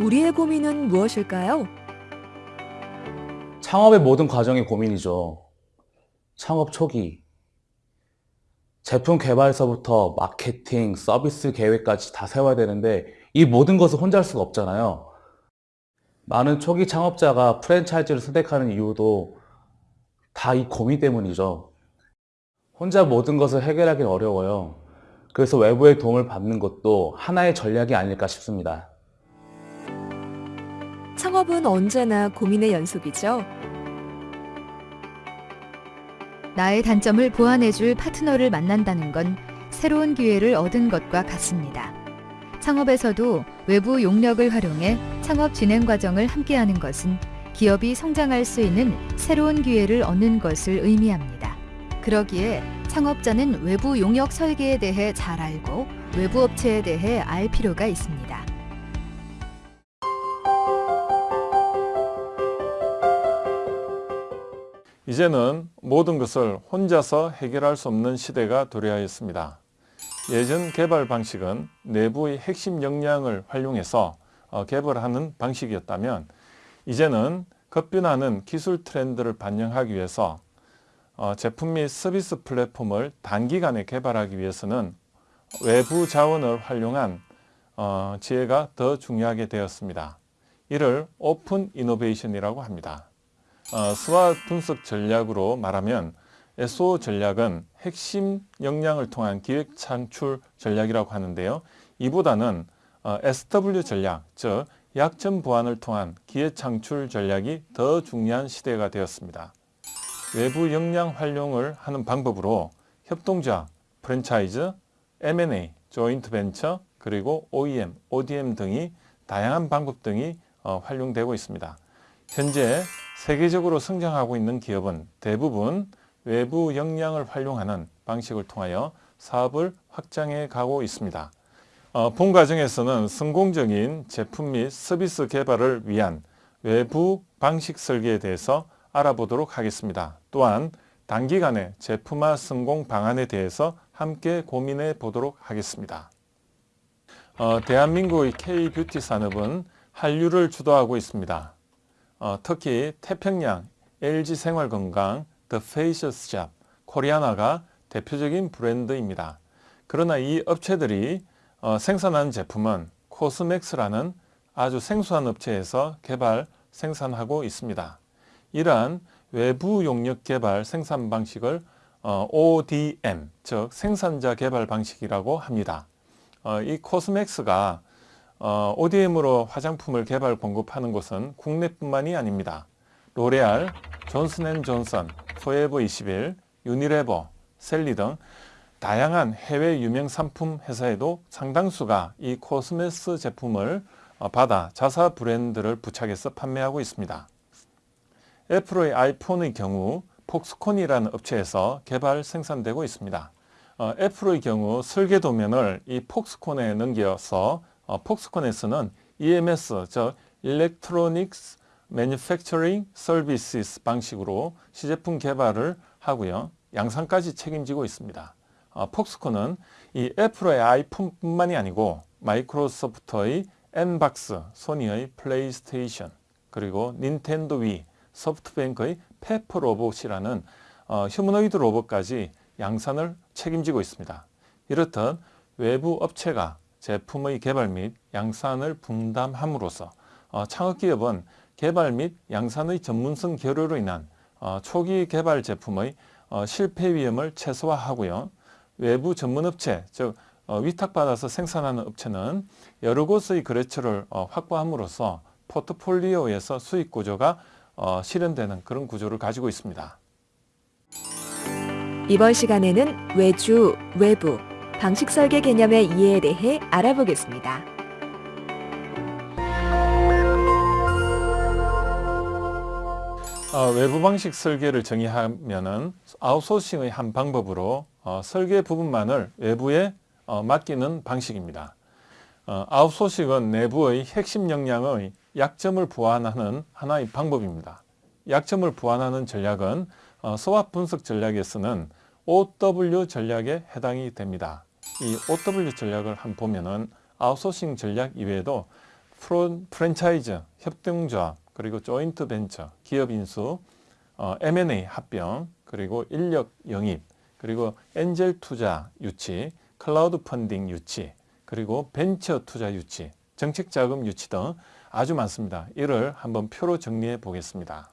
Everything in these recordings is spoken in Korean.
우리의 고민은 무엇일까요? 창업의 모든 과정이 고민이죠. 창업 초기. 제품 개발서부터 마케팅, 서비스 계획까지 다 세워야 되는데 이 모든 것을 혼자 할 수가 없잖아요. 많은 초기 창업자가 프랜차이즈를 선택하는 이유도 다 이 고민 때문이죠. 혼자 모든 것을 해결하기 어려워요. 그래서 외부의 도움을 받는 것도 하나의 전략이 아닐까 싶습니다. 창업은 언제나 고민의 연속이죠. 나의 단점을 보완해줄 파트너를 만난다는 건 새로운 기회를 얻은 것과 같습니다. 창업에서도 외부 용력을 활용해 창업 진행 과정을 함께하는 것은 기업이 성장할 수 있는 새로운 기회를 얻는 것을 의미합니다. 그러기에 창업자는 외부 용역 설계에 대해 잘 알고 외부 업체에 대해 알 필요가 있습니다. 이제는 모든 것을 혼자서 해결할 수 없는 시대가 도래하였습니다. 예전 개발 방식은 내부의 핵심 역량을 활용해서 어, 개발하는 방식이었다면 이제는 급변하는 기술 트렌드를 반영하기 위해서 어, 제품 및 서비스 플랫폼을 단기간에 개발하기 위해서는 외부 자원을 활용한 어, 지혜가 더 중요하게 되었습니다. 이를 오픈 이노베이션이라고 합니다. 수화 분석 전략으로 말하면 SO 전략은 핵심 역량을 통한 기획 창출 전략이라고 하는데요. 이보다는 SW 전략, 즉 약점 보완을 통한 기회 창출 전략이 더 중요한 시대가 되었습니다. 외부 역량 활용을 하는 방법으로 협동자, 프랜차이즈, M&A, 조인트 벤처, 그리고 OEM, ODM 등이 다양한 방법 등이 활용되고 있습니다. 현재 세계적으로 성장하고 있는 기업은 대부분 외부 역량을 활용하는 방식을 통하여 사업을 확장해 가고 있습니다. 어, 본 과정에서는 성공적인 제품 및 서비스 개발을 위한 외부 방식 설계에 대해서 알아보도록 하겠습니다. 또한 단기간에 제품화 성공 방안에 대해서 함께 고민해 보도록 하겠습니다. 어, 대한민국의 K-뷰티 산업은 한류를 주도하고 있습니다. 어, 특히 태평양, LG생활건강, The Facious Shop, 코리아나가 대표적인 브랜드입니다. 그러나 이 업체들이 어, 생산하는 제품은 코스맥스라는 아주 생소한 업체에서 개발, 생산하고 있습니다. 이러한 외부 용역 개발 생산 방식을 어, ODM, 즉 생산자 개발 방식이라고 합니다. 어, 이 코스맥스가 어, ODM으로 화장품을 개발 공급하는 곳은 국내뿐만이 아닙니다. 로레알, 존슨앤존슨, 포에버 21, 유니레버, 셀리 등 다양한 해외 유명 상품 회사에도 상당수가 이 코스맥스 제품을 어, 받아 자사 브랜드를 부착해서 판매하고 있습니다. 애플의 아이폰의 경우 폭스콘이라는 업체에서 개발 생산되고 있습니다. 어, 애플의 경우 설계 도면을 이 폭스콘에 넘겨서 어, 폭스콘에서는 EMS, 즉 Electronics Manufacturing Services 방식으로 시제품 개발을 하고요. 양산까지 책임지고 있습니다. 어, 폭스콘은 이 애플의 아이폰뿐만이 아니고 마이크로소프트의 N박스, 소니의 플레이스테이션, 그리고 닌텐도 위, 소프트뱅크의 페퍼 로봇이라는 어, 휴머노이드 로봇까지 양산을 책임지고 있습니다. 이렇듯 외부 업체가 제품의 개발 및 양산을 분담함으로써 어, 창업기업은 개발 및 양산의 전문성 결여로 인한 어, 초기 개발 제품의 어, 실패 위험을 최소화하고요. 외부 전문업체, 즉 어, 위탁받아서 생산하는 업체는 여러 곳의 거래처를 어, 확보함으로써 포트폴리오에서 수익 구조가 어, 실현되는 그런 구조를 가지고 있습니다. 이번 시간에는 외주, 외부, 방식 설계 개념의 이해에 대해 알아보겠습니다. 어, 외부 방식 설계를 정의하면 아웃소싱의 한 방법으로 어, 설계 부분만을 외부에 어, 맡기는 방식입니다. 어, 아웃소싱은 내부의 핵심 역량의 약점을 보완하는 하나의 방법입니다. 약점을 보완하는 전략은 어, 소압 분석 전략에서는 OW 전략에 해당이 됩니다. 이 OW 전략을 한 보면은 아웃소싱 전략 이외에도 프랜차이즈, 협동조합, 그리고 조인트 벤처, 기업 인수, 어, M&A 합병, 그리고 인력 영입, 그리고 엔젤 투자 유치, 크라우드 펀딩 유치, 그리고 벤처 투자 유치, 정책 자금 유치 등 아주 많습니다. 이를 한번 표로 정리해 보겠습니다.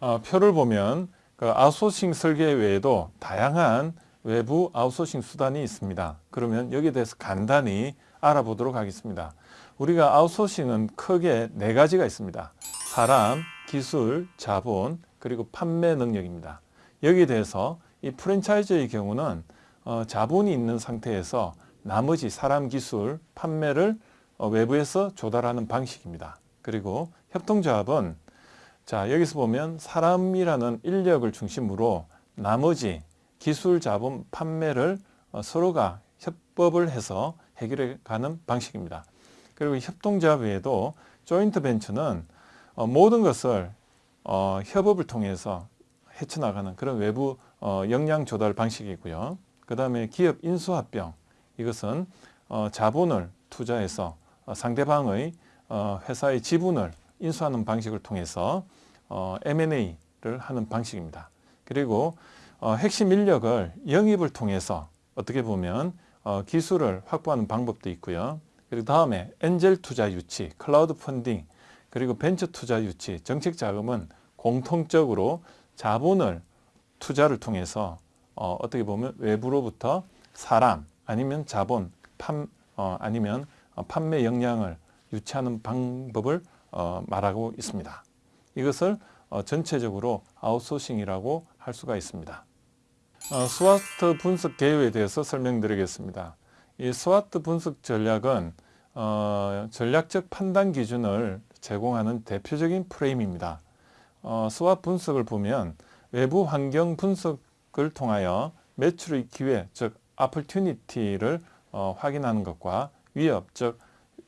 어, 표를 보면 그 아웃소싱 설계 외에도 다양한 외부 아웃소싱 수단이 있습니다. 그러면 여기에 대해서 간단히 알아보도록 하겠습니다. 우리가 아웃소싱은 크게 네 가지가 있습니다. 사람, 기술, 자본, 그리고 판매 능력입니다. 여기에 대해서 이 프랜차이즈의 경우는 어, 자본이 있는 상태에서 나머지 사람, 기술, 판매를 어, 외부에서 조달하는 방식입니다. 그리고 협동조합은 자 여기서 보면 사람이라는 인력을 중심으로 나머지 기술, 자본, 판매를 어, 서로가 협법을 해서 해결해 가는 방식입니다. 그리고 협동조합 외에도 조인트 벤처는 어, 모든 것을 어, 협업을 통해서 헤쳐나가는 그런 외부 어, 역량 조달 방식이고요. 그 다음에 기업 인수합병 이것은 어, 자본을 투자해서 어, 상대방의 어, 회사의 지분을 인수하는 방식을 통해서 어, M&A를 하는 방식입니다. 그리고 어, 핵심 인력을 영입을 통해서 어떻게 보면 어, 기술을 확보하는 방법도 있고요. 그리고 다음에 엔젤 투자 유치, 클라우드 펀딩, 그리고 벤처 투자 유치, 정책 자금은 공통적으로 자본을 투자를 통해서 어, 어떻게 보면 외부로부터 사람 아니면 자본, 판, 어, 아니면 어, 판매 역량을 유치하는 방법을 어, 말하고 있습니다. 이것을 어, 전체적으로 아웃소싱이라고 할 수가 있습니다. 어, SWOT 분석 개요에 대해서 설명드리겠습니다. 이 SWOT 분석 전략은 어, 전략적 판단 기준을 제공하는 대표적인 프레임입니다. 어, SWOT 분석을 보면 외부 환경 분석을 통하여 매출의 기회, 즉 opportunity를 어, 확인하는 것과 위협, 즉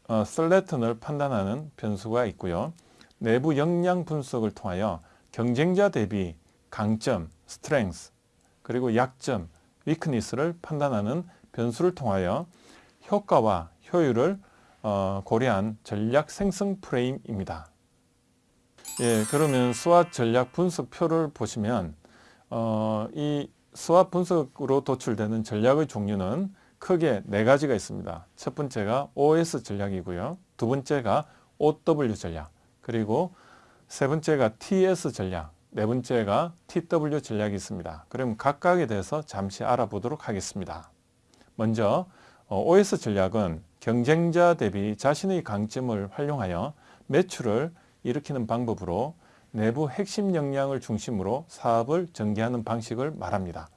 어, 슬래턴을 판단하는 변수가 있고요. 내부 역량 분석을 통하여 경쟁자 대비 강점, strength, 그리고 약점, weakness를 판단하는 변수를 통하여 효과와 효율을 어, 고려한 전략 생성 프레임입니다. 예, 그러면 수학 전략 분석표를 보시면 어, 이 수학 분석으로 도출되는 전략의 종류는 크게 네 가지가 있습니다. 첫 번째가 OS 전략이고요. 두 번째가 OW 전략, 그리고 세 번째가 TS 전략, 네 번째가 TW 전략이 있습니다. 그럼 각각에 대해서 잠시 알아보도록 하겠습니다. 먼저 어, OS 전략은 경쟁자 대비 자신의 강점을 활용하여 매출을 일으키는 방법으로 내부 핵심 역량을 중심으로 사업을 전개하는 방식을 말합니다.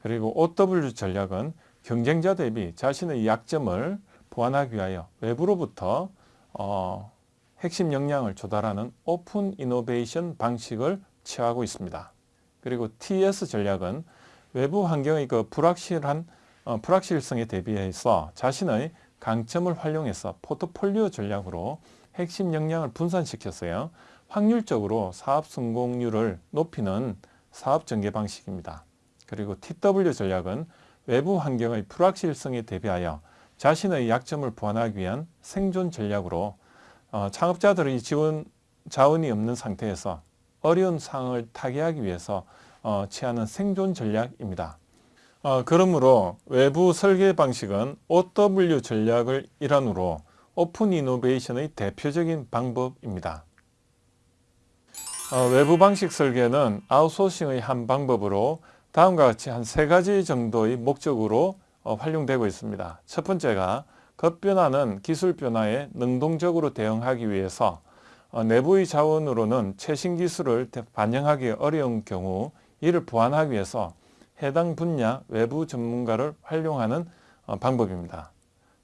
그리고 OW 전략은 경쟁자 대비 자신의 약점을 보완하기 위하여 외부로부터 어, 핵심 역량을 조달하는 오픈 이노베이션 방식을 취하고 있습니다. 그리고 TS 전략은 외부 환경의 그 불확실한 어, 불확실성에 대비해서 자신의 강점을 활용해서 포트폴리오 전략으로 핵심 역량을 분산시켰어요. 확률적으로 사업 성공률을 높이는 사업 전개 방식입니다. 그리고 TW 전략은 외부 환경의 불확실성에 대비하여 자신의 약점을 보완하기 위한 생존 전략으로 어, 창업자들의 지원 자원이 없는 상태에서 어려운 상황을 타개하기 위해서 어, 취하는 생존 전략입니다. 어, 그러므로 외부 설계 방식은 OW 전략을 일환으로 오픈 이노베이션의 대표적인 방법입니다. 어, 외부 방식 설계는 아웃소싱의 한 방법으로 다음과 같이 한 세 가지 정도의 목적으로 어, 활용되고 있습니다. 첫 번째가 급변하는 기술 변화에 능동적으로 대응하기 위해서 어, 내부의 자원으로는 최신 기술을 반영하기 어려운 경우 이를 보완하기 위해서 해당 분야 외부 전문가를 활용하는 어, 방법입니다.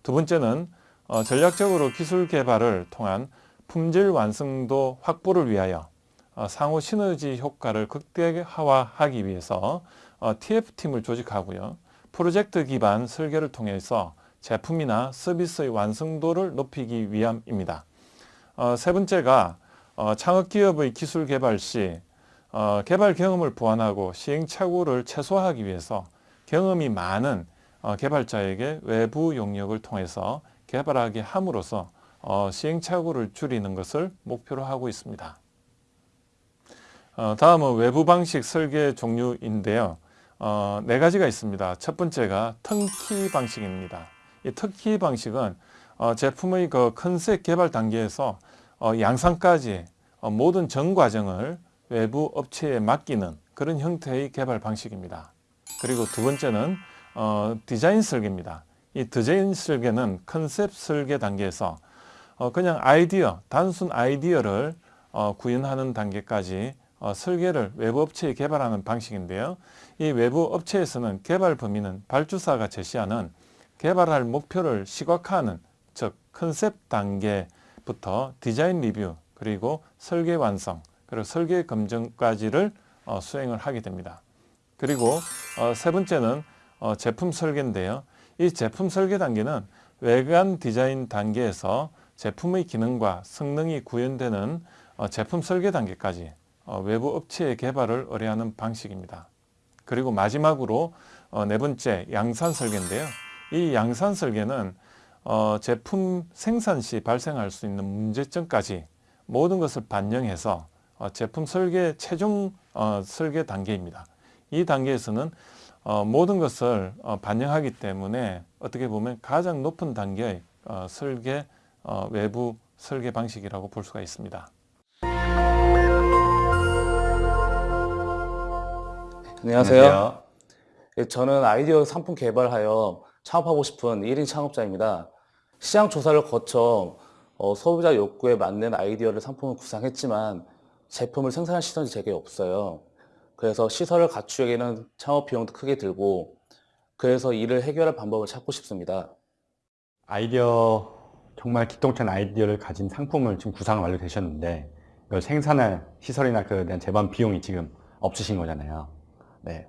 두 번째는 어, 전략적으로 기술 개발을 통한 품질 완성도 확보를 위하여 어, 상호 시너지 효과를 극대화하기 위해서 어, TF팀을 조직하고요. 프로젝트 기반 설계를 통해서 제품이나 서비스의 완성도를 높이기 위함입니다. 어, 세 번째가 어, 창업기업의 기술 개발 시 어, 개발 경험을 보완하고 시행착오를 최소화하기 위해서 경험이 많은 어, 개발자에게 외부 용역을 통해서 개발하게 함으로써 어, 시행착오를 줄이는 것을 목표로 하고 있습니다. 어, 다음은 외부 방식 설계 종류인데요. 어, 네 가지가 있습니다. 첫 번째가 턴키 방식입니다. 이 턴키 방식은 어, 제품의 그 컨셉 개발 단계에서 어, 양산까지 어, 모든 전 과정을 외부 업체에 맡기는 그런 형태의 개발 방식입니다. 그리고 두 번째는 어, 디자인 설계입니다. 이 디자인 설계는 컨셉 설계 단계에서 어, 그냥 아이디어, 단순 아이디어를 어, 구현하는 단계까지 어, 설계를 외부 업체에 개발하는 방식인데요. 이 외부 업체에서는 개발 범위는 발주사가 제시하는 개발할 목표를 시각화하는 즉 컨셉 단계부터 디자인 리뷰 그리고 설계 완성 그리고 설계 검증까지를 어, 수행을 하게 됩니다. 그리고 어, 세 번째는 어, 제품 설계인데요. 이 제품 설계 단계는 외관 디자인 단계에서 제품의 기능과 성능이 구현되는 어, 제품 설계 단계까지 어, 외부 업체의 개발을 의뢰하는 방식입니다. 그리고 마지막으로 어, 네 번째 양산 설계인데요. 이 양산 설계는 어, 제품 생산 시 발생할 수 있는 문제점까지 모든 것을 반영해서 어, 제품 설계 최종 어, 설계 단계입니다. 이 단계에서는 어, 모든 것을 어, 반영하기 때문에 어떻게 보면 가장 높은 단계의 어, 설계 어, 외부 설계 방식이라고 볼 수가 있습니다. 안녕하세요. 예, 저는 아이디어 상품 개발하여 창업하고 싶은 1인 창업자입니다. 시장 조사를 거쳐 어, 소비자 욕구에 맞는 아이디어를 상품을 구상했지만 제품을 생산할 시설이 제게 없어요. 그래서 시설을 갖추기에는 창업 비용도 크게 들고 그래서 이를 해결할 방법을 찾고 싶습니다. 아이디어 정말 기똥찬 아이디어를 가진 상품을 지금 구상 완료되셨는데 이걸 생산할 시설이나 그에 대한 제반 비용이 지금 없으신 거잖아요. 네.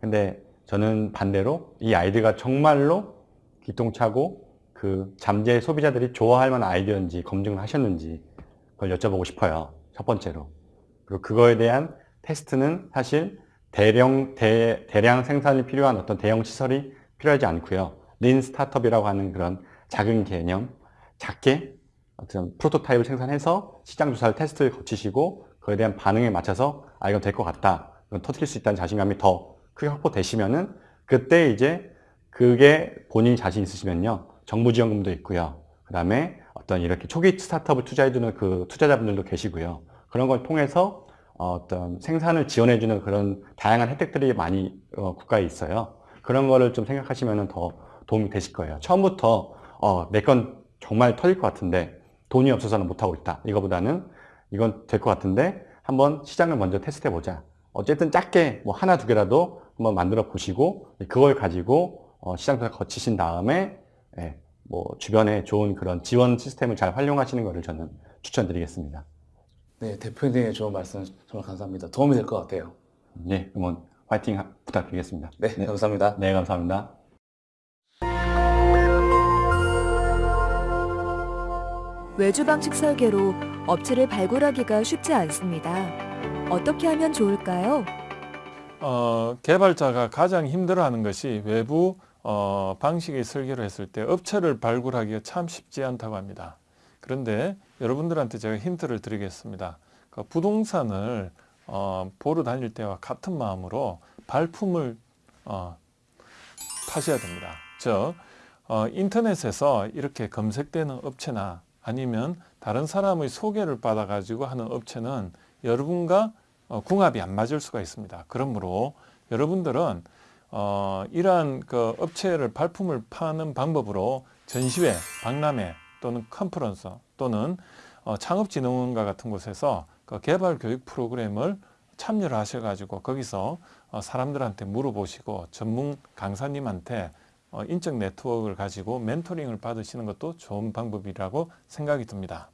근데 저는 반대로 이 아이디어가 정말로 기똥차고 그 잠재 소비자들이 좋아할 만한 아이디어인지 검증을 하셨는지 그걸 여쭤보고 싶어요. 첫 번째로. 그리고 그거에 대한 테스트는 사실 대량, 대, 대량 생산이 필요한 어떤 대형 시설이 필요하지 않고요. 린 스타트업이라고 하는 그런 작은 개념, 작게 어떤 프로토타입을 생산해서 시장 조사를 테스트를 거치시고 그에 대한 반응에 맞춰서 아 이건 될 것 같다. 이건 터뜨릴 수 있다는 자신감이 더 크게 확보되시면은 그때 이제 그게 본인이 자신 있으시면요. 정부 지원금도 있고요. 그 다음에 어떤 이렇게 초기 스타트업을 투자해주는 그 투자자분들도 계시고요. 그런 걸 통해서 어떤 생산을 지원해주는 그런 다양한 혜택들이 많이 어, 국가에 있어요. 그런 거를 좀 생각하시면 더 도움이 되실 거예요. 처음부터 어, 내 건 정말 터질 것 같은데 돈이 없어서는 못하고 있다. 이거보다는 이건 될 것 같은데 한번 시장을 먼저 테스트해 보자. 어쨌든 작게 뭐 하나 두 개라도 한번 만들어 보시고 그걸 가지고 어, 시장 조사 거치신 다음에 예, 뭐 주변에 좋은 그런 지원 시스템을 잘 활용하시는 것을 저는 추천드리겠습니다. 네, 대표님의 좋은 말씀 정말 감사합니다. 도움이 될 것 같아요. 네, 응원 화이팅 하- 부탁드리겠습니다. 네, 감사합니다. 네, 감사합니다. 외주 방식 설계로 업체를 발굴하기가 쉽지 않습니다. 어떻게 하면 좋을까요? 어, 개발자가 가장 힘들어하는 것이 외부 어, 방식의 설계를 했을 때 업체를 발굴하기가 참 쉽지 않다고 합니다. 그런데 여러분들한테 제가 힌트를 드리겠습니다. 그 부동산을 어, 보러 다닐 때와 같은 마음으로 발품을 어, 파셔야 됩니다. 즉 어, 인터넷에서 이렇게 검색되는 업체나 아니면 다른 사람의 소개를 받아가지고 하는 업체는 여러분과 어, 궁합이 안 맞을 수가 있습니다. 그러므로 여러분들은 어, 이러한 그 업체를 발품을 파는 방법으로 전시회, 박람회 또는 컨퍼런스 또는 어, 창업진흥원과 같은 곳에서 그 개발 교육 프로그램을 참여를 하셔가지고 거기서 어, 사람들한테 물어보시고 전문 강사님한테 어, 인적 네트워크를 가지고 멘토링을 받으시는 것도 좋은 방법이라고 생각이 듭니다.